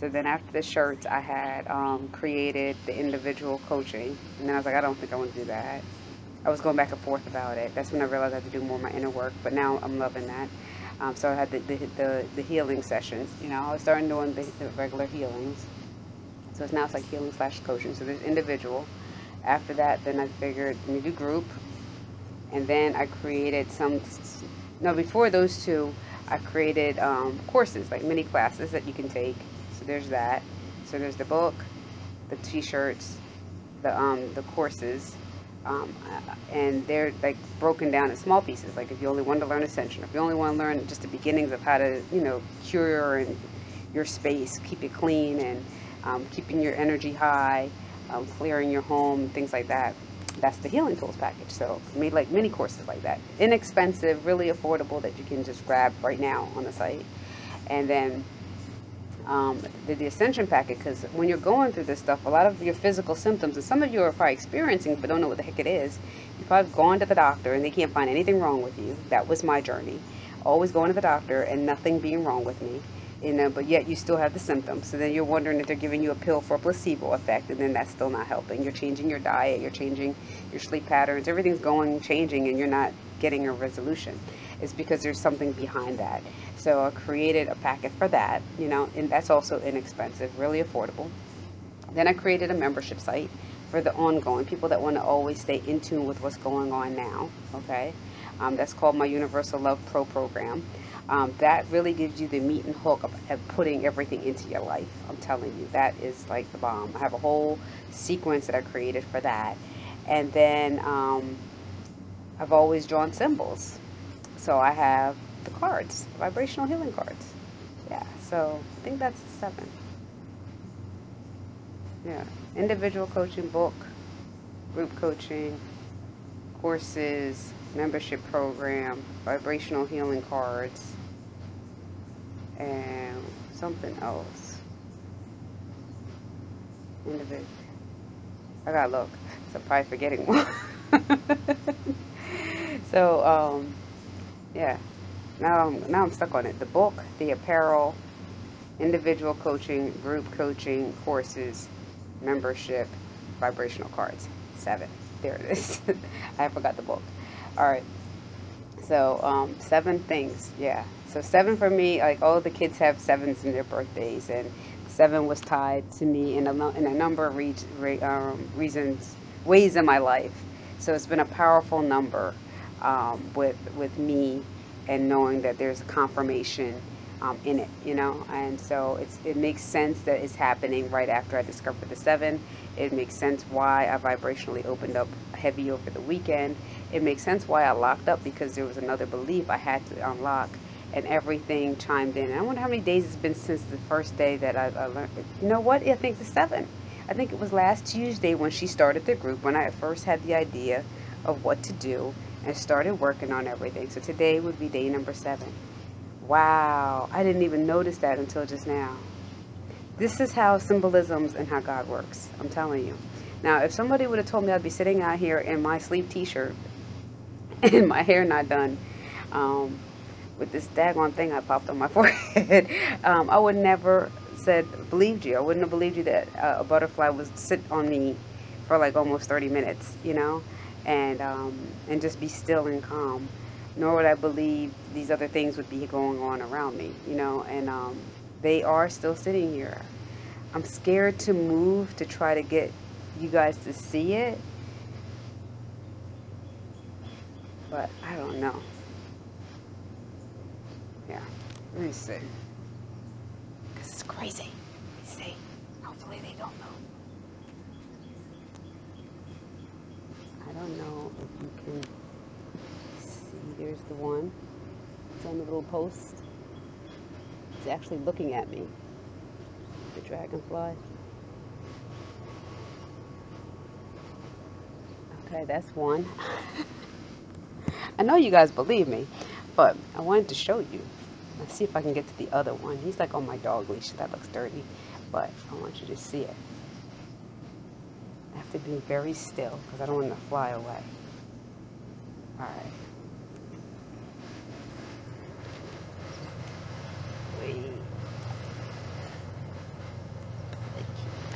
So then after the shirts, I had um, created the individual coaching. And then I was like, I don't think I want to do that. I was going back and forth about it. That's when I realized I had to do more of my inner work. But now I'm loving that. Um, so I had the, the, the, the, healing sessions. You know, I was starting doing the, the regular healings. So it's now it's like healing slash coaching. So there's individual. After that, then I figured let me do group. And then I created some, no, before those two, I created um, courses, like mini classes that you can take. So there's that. So there's the book, the t-shirts, the, um, the courses, um, and they're like broken down in small pieces. Like if you only want to learn ascension, if you only want to learn just the beginnings of how to, you know, cure and your space, keep it clean, and um, keeping your energy high, um, clearing your home, things like that. That's the healing tools package. So I made like mini courses like that, inexpensive, really affordable that you can just grab right now on the site, and then um, the, the ascension packet because when you're going through this stuff, a lot of your physical symptoms, and some of you are probably experiencing but don't know what the heck it is. You've probably gone to the doctor and they can't find anything wrong with you. That was my journey. Always going to the doctor and nothing being wrong with me. You know, but yet you still have the symptoms. So then you're wondering if they're giving you a pill for a placebo effect, and then that's still not helping. You're changing your diet, you're changing your sleep patterns, everything's going, changing, and you're not getting a resolution. It's because there's something behind that. So I created a packet for that, you know, and that's also inexpensive, really affordable. Then I created a membership site for the ongoing people that want to always stay in tune with what's going on now. Okay, um, that's called my Universal Love Pro program. Um, that really gives you the meat and hook of, of, putting everything into your life. I'm telling you, that is like the bomb. I have a whole sequence that I created for that, and then um, I've always drawn symbols. So I have the cards, vibrational healing cards. Yeah, so I think that's seven. Yeah, individual coaching book, group coaching, courses, membership program, vibrational healing cards, and something else. Individual. I gotta look. So I'm probably forgetting one. so, um, yeah now I'm, now I'm stuck on it. The book, the apparel, individual coaching, group coaching, courses, membership, vibrational cards. Seven. There it is. I forgot the book. All right. So um, seven things. Yeah. So seven for me. Like all the kids have sevens in their birthdays, and seven was tied to me in a, in a number of re- re- um, reasons, ways in my life. So it's been a powerful number um, with with me and knowing that there's a confirmation um, in it, you know. And so it makes sense that it's happening right after I discovered the seven. It makes sense why I vibrationally opened up heavy over the weekend. It makes sense why I locked up because there was another belief I had to unlock, and everything chimed in. And I wonder how many days it's been since the first day that I, I learned. You know what? I think the seven. I think it was last Tuesday when she started the group, when I first had the idea of what to do and started working on everything. So today would be day number seven. Wow, I didn't even notice that until just now. This is how symbolisms and how God works. I'm telling you. Now, if somebody would have told me I'd be sitting out here in my sleeve t-shirt and my hair not done, um, with this daggone thing I popped on my forehead, um, I would never said believed you. I wouldn't have believed you that uh, a butterfly would sit on me for like almost 30 minutes, you know, and um, and just be still and calm. Nor would I believe these other things would be going on around me, you know, and um, they are still sitting here. I'm scared to move to try to get you guys to see it, but I don't know. Yeah, let me see This is crazy. See? Hopefully they don't know. I don't know if you can see. There's the one. It's on the little post. It's actually looking at me. The dragonfly. Okay, that's one. I know you guys believe me, but I wanted to show you. Let's see if I can get to the other one. He's like on my dog leash. That looks dirty, but I want you to see it. To be very still because I don't want to fly away. All right. Wait.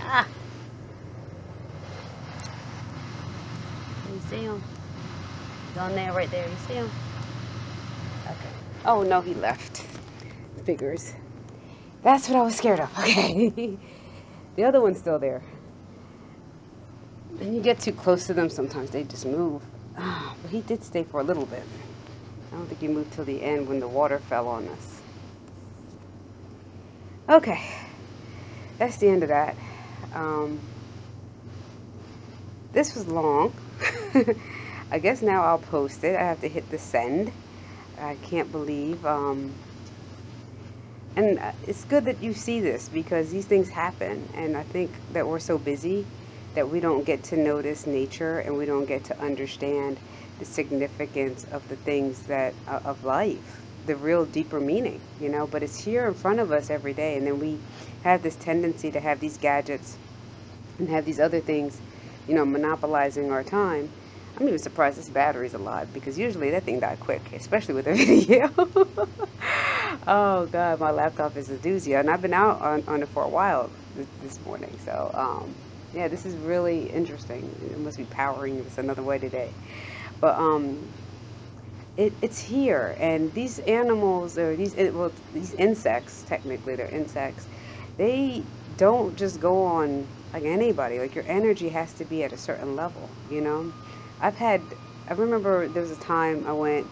Ah! You see him? On there right there. You see him? Okay. Oh, no, he left figures. That's what I was scared of. Okay. the other one's still there. You get too close to them, sometimes they just move. Ah, but he did stay for a little bit. I don't think he moved till the end when the water fell on us. Okay. That's the end of that. Um, this was long. I guess now I'll post it. I have to hit the send. I can't believe um, and uh, it's good that you see this because these things happen and i think that we're so busy that we don't get to notice nature and we don't get to understand the significance of the things that uh, of life the real deeper meaning you know? But it's here in front of us every day. And then we have this tendency to have these gadgets and have these other things you know monopolizing our time. I'm even surprised this battery's alive because usually that thing died quick especially with a video. Oh god, my laptop is a doozy, and I've been out on, on it for a while this, this morning. So um, yeah, this is really interesting. It must be powering this another way today, but um, it, it's here, and these animals or these well these insects technically they're insects. They don't just go on like anybody. Like your energy has to be at a certain level. You know, I've had. I remember there was a time I went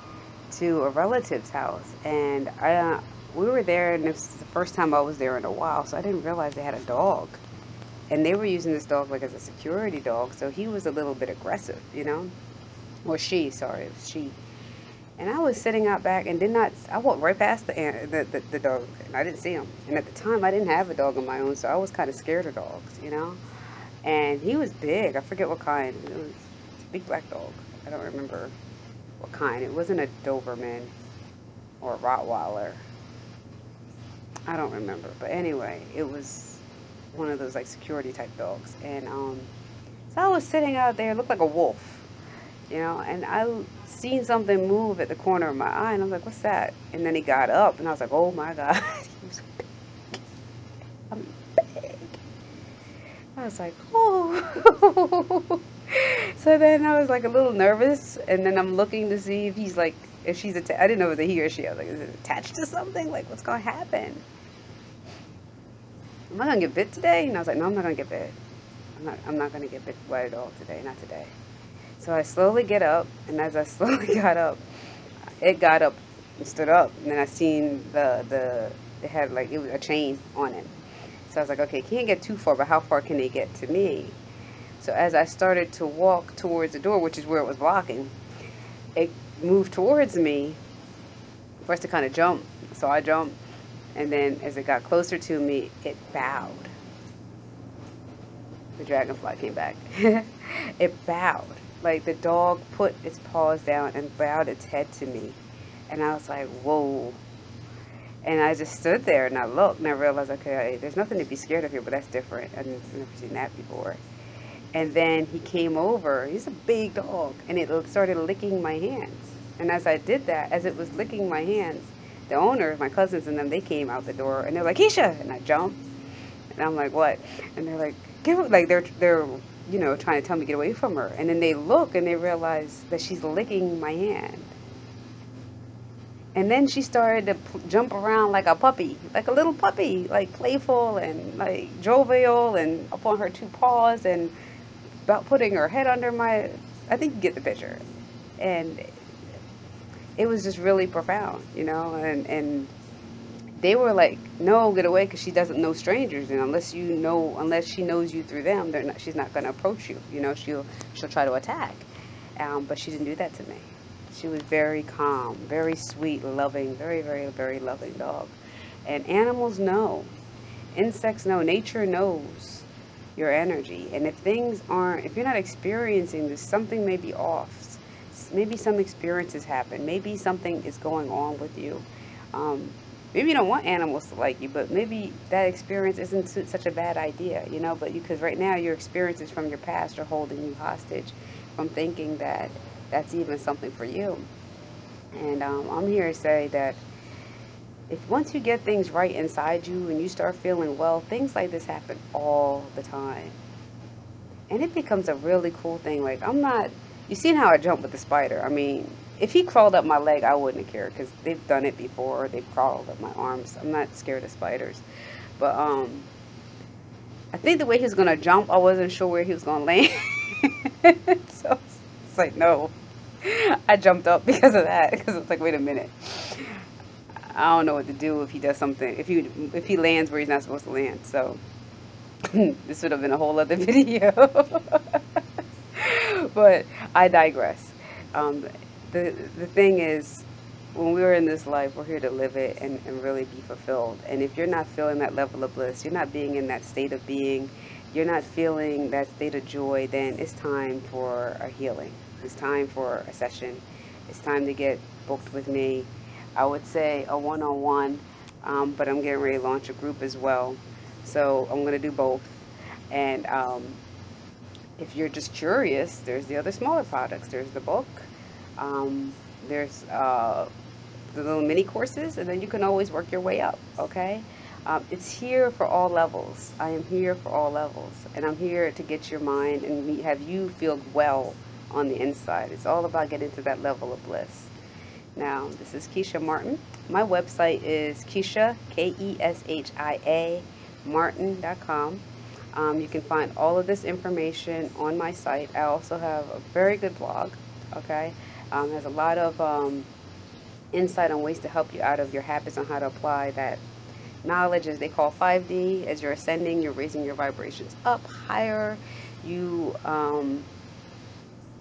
to a relative's house, and I uh, we were there, and it was the first time I was there in a while, so I didn't realize they had a dog, and they were using this dog like as a security dog, so he was a little bit aggressive, you know, or she, sorry, it was she. And I was sitting out back and did not. I walked right past the, the the, the dog, and I didn't see him. And at the time, I didn't have a dog of my own, so I was kind of scared of dogs, you know. And he was big. I forget what kind. It was a big black dog. I don't remember what kind. It wasn't a Doberman or a Rottweiler. I don't remember. But anyway, it was one of those like security type dogs. And um, so I was sitting out there, looked like a wolf, you know, and I seen something move at the corner of my eye, and I was like, "What's that?" And then he got up, and I was like, "Oh my god, he was big. I'm big." I was like, "Oh." so then I was like a little nervous, and then I'm looking to see if he's like, if she's attached. I didn't know a he or she. I was like, is it attached to something? Like, what's gonna happen? Am I gonna get bit today? And I was like, no, I'm not gonna get bit. I'm not. I'm not gonna get bit by a dog today. Not today. So I slowly get up, and as I slowly got up, it got up and stood up, and then I seen the the it had like it was a chain on it. So I was like, okay, can't get too far, but how far can it get to me? So as I started to walk towards the door, which is where it was blocking, it moved towards me us to kind of jump. So I jumped, and then as it got closer to me, it bowed. the dragonfly came back. it bowed. Like the dog put its paws down and bowed its head to me. And I was like, whoa. And I just stood there and I looked and I realized, okay, there's nothing to be scared of here, but that's different. I've never seen that before. And then he came over. He's a big dog. And it started licking my hands. And as I did that, as it was licking my hands, the owner, my cousins and them, they came out the door and they're like, Keshia! And I jumped. And I'm like, what? And they're like, like they're they're you know trying to tell me to get away from her. And then they look and they realize that she's licking my hand. And then she started to jump around like a puppy, like a little puppy, like playful and like jovial and up on her two paws and about putting her head under my. I think you get the picture. And it was just really profound, you know, and, and they were like, no, get away, because she doesn't know strangers, and unless you know, unless she knows you through them, they're not, she's not going to approach you. You know, she'll she'll try to attack, um, but she didn't do that to me. She was very calm, very sweet, loving, very, very, very loving dog. And animals know, insects know, nature knows your energy. And if things aren't, if you're not experiencing this, something may be off. Maybe some experiences happen. Maybe something is going on with you. Um, maybe you don't want animals to like you, but maybe that experience isn't such a bad idea, you know. But because right now your experiences from your past are holding you hostage from thinking that that's even something for you. And um, I'm here to say that if once you get things right inside you and you start feeling well, things like this happen all the time. And it becomes a really cool thing. Like, I'm not, you seen how I jumped with the spider. I mean, if he crawled up my leg, I wouldn't have cared because they've done it before. They've crawled up my arms. I'm not scared of spiders. But um, I think the way he was going to jump, I wasn't sure where he was going to land. so it's like, no. I jumped up because of that because it's like, wait a minute. I don't know what to do if he does something, if he, if he lands where he's not supposed to land. So this would have been a whole other video. but I digress. Um, the the thing is when we're in this life we're here to live it and, and really be fulfilled. And if you're not feeling that level of bliss you're not being in that state of being you're not feeling that state of joy then it's time for a healing. It's time for a session. It's time to get booked with me. I would say a one-on-one um, but i'm getting ready to launch a group as well. So i'm going to do both. And um, if you're just curious there's the other smaller products there's the book um, there's uh, the little mini courses, and then you can always work your way up, okay? Um, it's here for all levels. I am here for all levels, and I'm here to get your mind and have you feel well on the inside. It's all about getting to that level of bliss. Now, this is Keshia Martin. My website is Keshia, K E S H I A, Martin.com. Um, you can find all of this information on my site. I also have a very good blog, okay? Um, has a lot of um, insight on ways to help you out of your habits on how to apply that knowledge, as they call 5D. As you're ascending, you're raising your vibrations up higher. You um,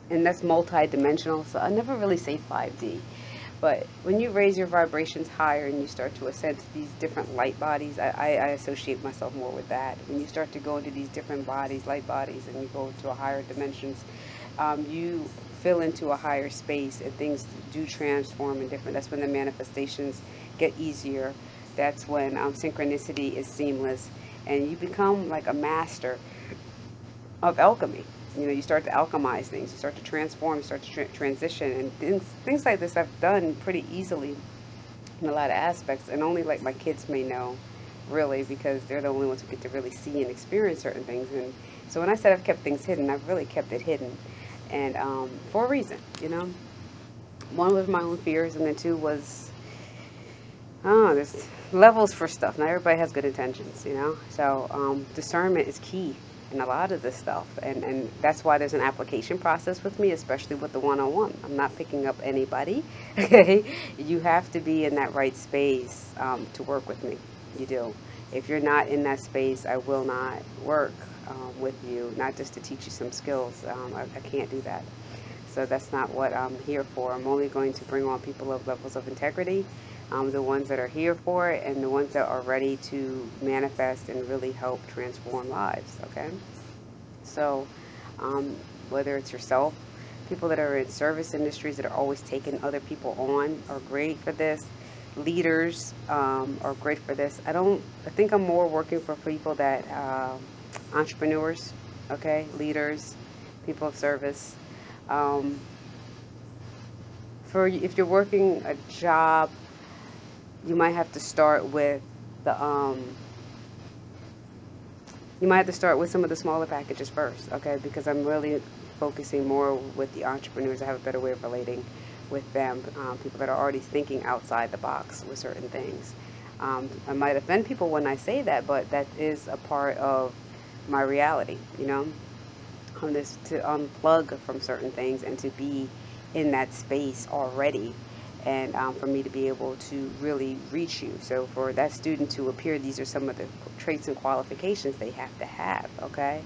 and that's multi-dimensional. So I never really say 5D. But when you raise your vibrations higher and you start to ascend to these different light bodies, I, I, I, associate myself more with that. When you start to go into these different bodies, light bodies, and you go a higher dimensions, um, you fill into a higher space and things do transform and different. That's when the manifestations get easier. That's when um, synchronicity is seamless and you become like a master of alchemy. You know, you start to alchemize things, you start to transform, you start to tra- transition, and things, things like this I've done pretty easily in a lot of aspects, and only like my kids may know, really, because they're the only ones who get to really see and experience certain things. And so when I said I've kept things hidden, I've really kept it hidden and um, for a reason, you know. One was my own fears, and then two was, oh, there's levels for stuff. Not everybody has good intentions, you know. So um, discernment is key in a lot of this stuff, and and that's why there's an application process with me, especially with the one-on-one. I'm not picking up anybody. Okay, you have to be in that right space um, to work with me. You do. If you're not in that space, I will not work um, with you, not just to teach you some skills. Um, I, I, can't do that. So that's not what I'm here for. I'm only going to bring on people of levels of integrity, um, the ones that are here for it, and the ones that are ready to manifest and really help transform lives. Okay. So, um, whether it's yourself, people that are in service industries that are always taking other people on are great for this. Leaders um, are great for this. I don't. I think I'm more working for people that uh, entrepreneurs, okay, leaders, people of service. Um, for if you're working a job, you might have to start with the um, you might have to start with some of the smaller packages first, okay? Because I'm really focusing more with the entrepreneurs. I have a better way of relating with them, um, people that are already thinking outside the box with certain things. Um, I might offend people when I say that, but that is a part of my reality, you know? On this to unplug from certain things and to be in that space already and um, for me to be able to really reach you. So for that student to appear, these are some of the traits and qualifications they have to have, okay?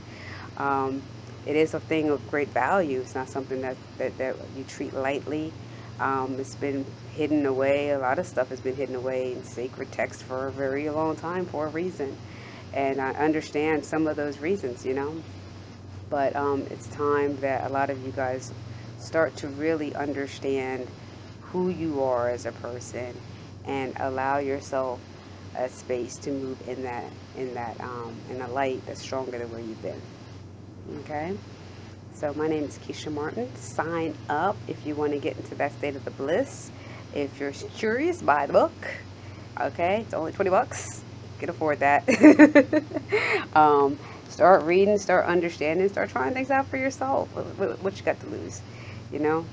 Um, it is a thing of great value. It's not something that, that, that you treat lightly. Um, it's been hidden away. A lot of stuff has been hidden away in sacred text for a very long time for a reason. And I understand some of those reasons, you know. But um, it's time that a lot of you guys start to really understand who you are as a person and allow yourself a space to move in that in that um, in a light that's stronger than where you've been. Okay. So my name is Keshia Martin. Sign up if you want to get into that state of the bliss. If you're curious, buy the book. Okay, it's only 20 bucks. Can afford that. um, start reading, start understanding, start trying things out for yourself. What, what you got to lose? You know,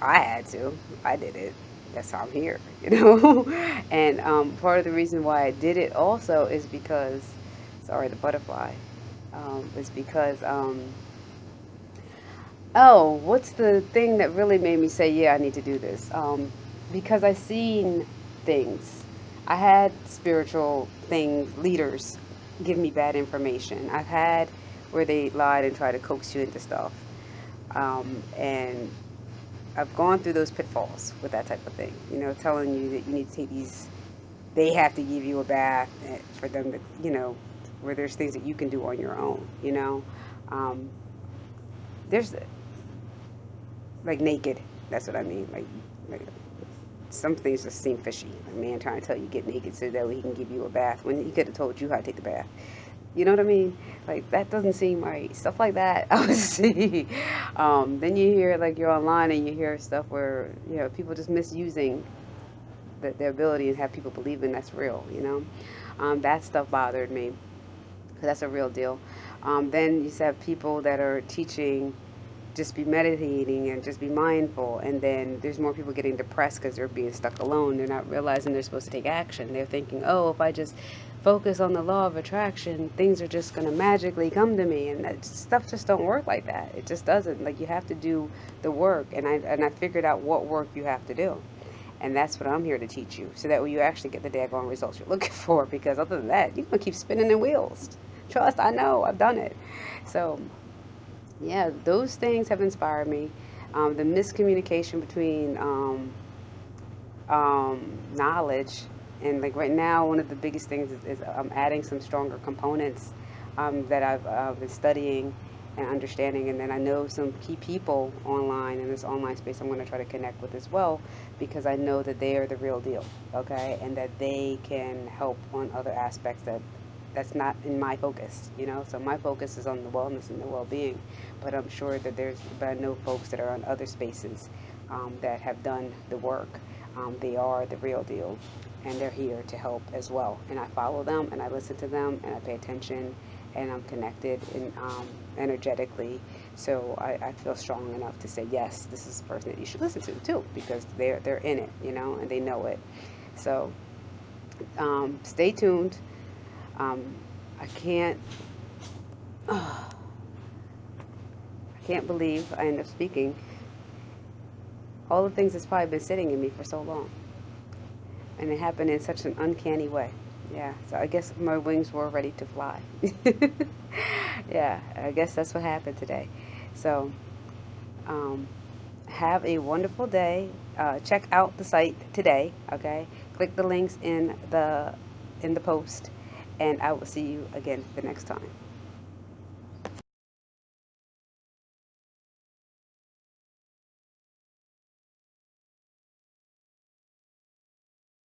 I had to. I did it. That's how I'm here, you know. and um, part of the reason why I did it also is because, sorry, the butterfly, um, is because, um, oh, what's the thing that really made me say, yeah, I need to do this? Um, because I've seen things. I had spiritual things, leaders give me bad information. I've had where they lied and tried to coax you into stuff. Um, and I've gone through those pitfalls with that type of thing. You know, telling you that you need to take these, they have to give you a bath eh, for them to, you know, where there's things that you can do on your own. You know, um, there's like naked. That's what I mean. Like, like some things just seem fishy. A man trying to tell you get naked so that way he can give you a bath when he could have told you how to take the bath. You know what I mean? Like that doesn't seem right. Stuff like that I would see. Um, then you hear like you're online and you hear stuff where you know people just misusing the, their ability and have people believing that's real. You know, um, that stuff bothered me because that's a real deal. Um, then you have people that are teaching just be meditating and just be mindful and then there's more people getting depressed because they're being stuck alone they're not realizing they're supposed to take action they're thinking oh if i just focus on the law of attraction, things are just going to magically come to me. And that stuff just don't work like that. It just doesn't. Like you have to do the work. And I, and I figured out what work you have to do. And that's what I'm here to teach you. So that way you actually get the daggone results you're looking for. Because other than that, you're going to keep spinning in wheels. Trust, I know. I've done it. So, yeah, those things have inspired me. Um, the miscommunication between um, um, knowledge and like right now, one of the biggest things is, is I'm adding some stronger components um, that I've uh, been studying and understanding. And then I know some key people online in this online space I'm going to try to connect with as well because I know that they are the real deal, okay? And that they can help on other aspects that that's not in my focus, you know. So my focus is on the wellness and the well-being, but I'm sure that there's, but I know folks that are on other spaces um, that have done the work. Um, they are the real deal, and they're here to help as well. And I follow them and I listen to them and I pay attention and I'm connected in, um, energetically. So I, I, feel strong enough to say, yes, this is the person that you should listen to too because they're, they're in it, you know, and they know it. So um, stay tuned. Um, I can't, oh, I can't believe I end up speaking all the things that's probably been sitting in me for so long and it happened in such an uncanny way. Yeah, so I guess my wings were ready to fly. yeah, I guess that's what happened today. So, um, have a wonderful day. Uh, check out the site today. Okay, click the links in the in the post, and I will see you again the next time.